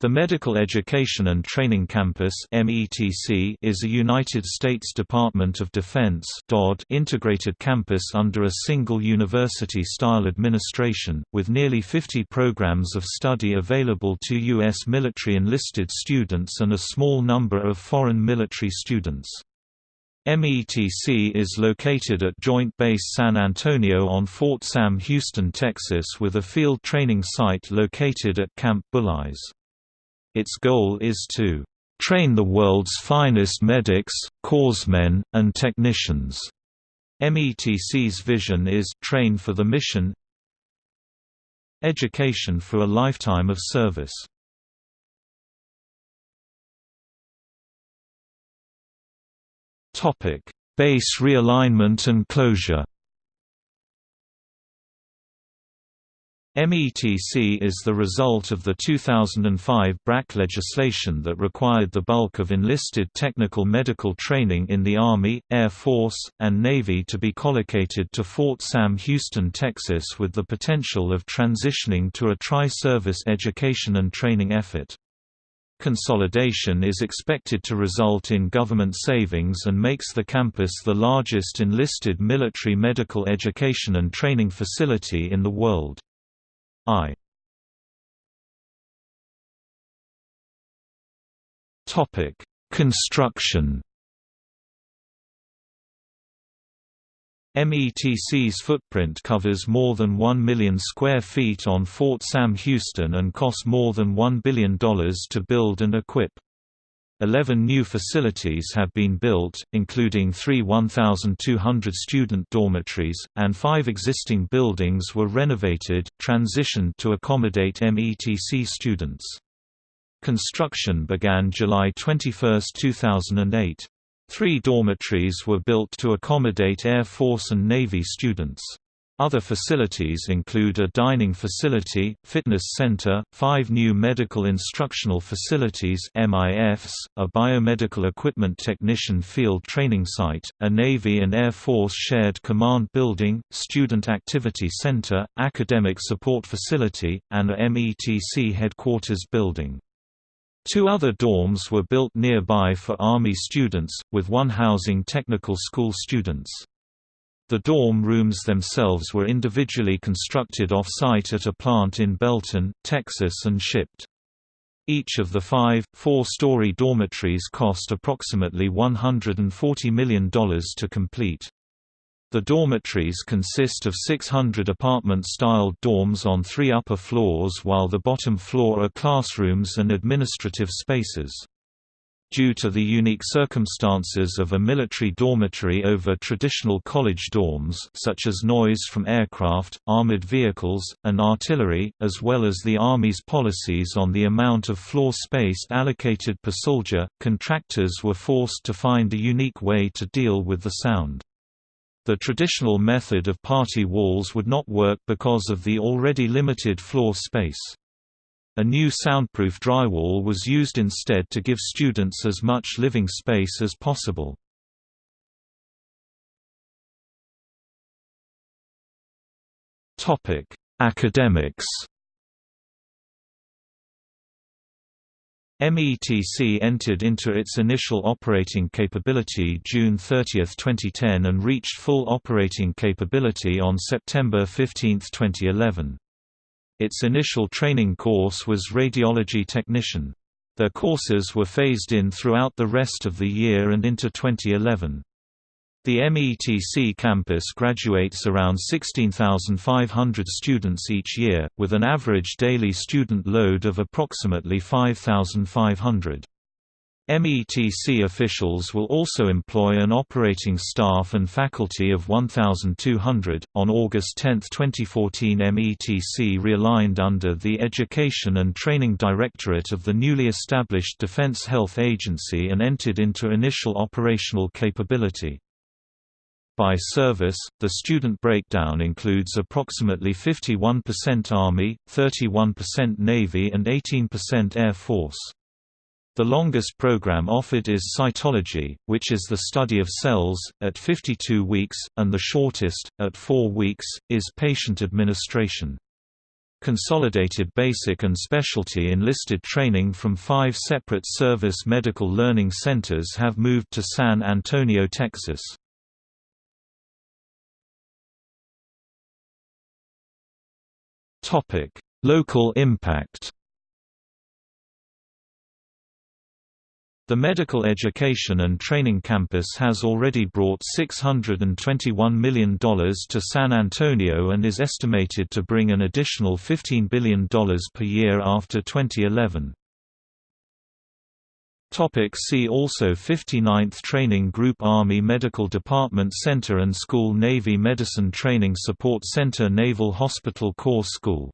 The Medical Education and Training Campus is a United States Department of Defense integrated campus under a single university-style administration, with nearly 50 programs of study available to U.S. military enlisted students and a small number of foreign military students. METC is located at Joint Base San Antonio on Fort Sam Houston, Texas with a field training site located at Camp Bullis. Its goal is to train the world's finest medics, corpsmen, and technicians. METC's vision is train for the mission Education for a lifetime of service Base realignment and closure METC is the result of the 2005 BRAC legislation that required the bulk of enlisted technical medical training in the Army, Air Force, and Navy to be collocated to Fort Sam Houston, Texas with the potential of transitioning to a tri-service education and training effort. Consolidation is expected to result in government savings and makes the campus the largest enlisted military medical education and training facility in the world. I Topic: Construction. METC's footprint covers more than 1 million square feet on Fort Sam Houston and costs more than $1 billion to build and equip. Eleven new facilities have been built, including three 1,200 student dormitories, and five existing buildings were renovated, transitioned to accommodate METC students. Construction began July 21, 2008. Three dormitories were built to accommodate Air Force and Navy students. Other facilities include a dining facility, fitness center, five new medical instructional facilities MIFs, a biomedical equipment technician field training site, a Navy and Air Force shared command building, student activity center, academic support facility, and a METC headquarters building. Two other dorms were built nearby for Army students, with one housing technical school students. The dorm rooms themselves were individually constructed off-site at a plant in Belton, Texas and shipped. Each of the five, four-story dormitories cost approximately $140 million to complete. The dormitories consist of 600 apartment-styled dorms on three upper floors while the bottom floor are classrooms and administrative spaces. Due to the unique circumstances of a military dormitory over traditional college dorms such as noise from aircraft, armored vehicles, and artillery, as well as the Army's policies on the amount of floor space allocated per soldier, contractors were forced to find a unique way to deal with the sound. The traditional method of party walls would not work because of the already limited floor space. A new soundproof drywall was used instead to give students as much living space as possible. Academics METC entered into its initial operating capability June 30, 2010 and reached full operating capability on September 15, 2011. Its initial training course was Radiology Technician. Their courses were phased in throughout the rest of the year and into 2011. The METC campus graduates around 16,500 students each year, with an average daily student load of approximately 5,500. METC officials will also employ an operating staff and faculty of 1,200. On August 10, 2014, METC realigned under the Education and Training Directorate of the newly established Defense Health Agency and entered into initial operational capability. By service, the student breakdown includes approximately 51% Army, 31% Navy and 18% Air Force. The longest program offered is cytology, which is the study of cells, at 52 weeks, and the shortest, at 4 weeks, is patient administration. Consolidated basic and specialty enlisted training from five separate service medical learning centers have moved to San Antonio, Texas. Local impact The Medical Education and Training Campus has already brought $621 million to San Antonio and is estimated to bring an additional $15 billion per year after 2011. Topic see also 59th Training Group Army Medical Department Center and School Navy Medicine Training Support Center Naval Hospital Corps School